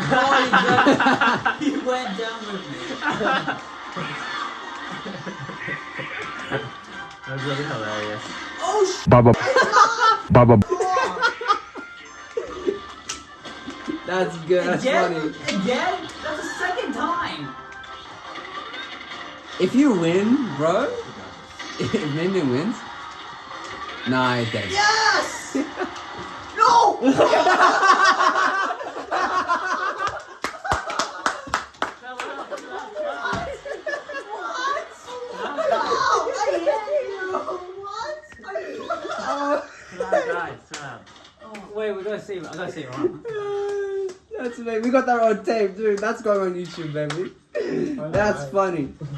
Oh, he, he went down with me. That's really hilarious. Oh, sh- Baba. Baba. That's good. That's again? funny. Again? That's the second time. If you win, bro, if Min Min wins, nah, it does. Yes! no! Guys, stop. Wait, we gotta save it. I gotta save it. That's amazing. We got that on tape, dude. That's going on YouTube, baby. That's funny.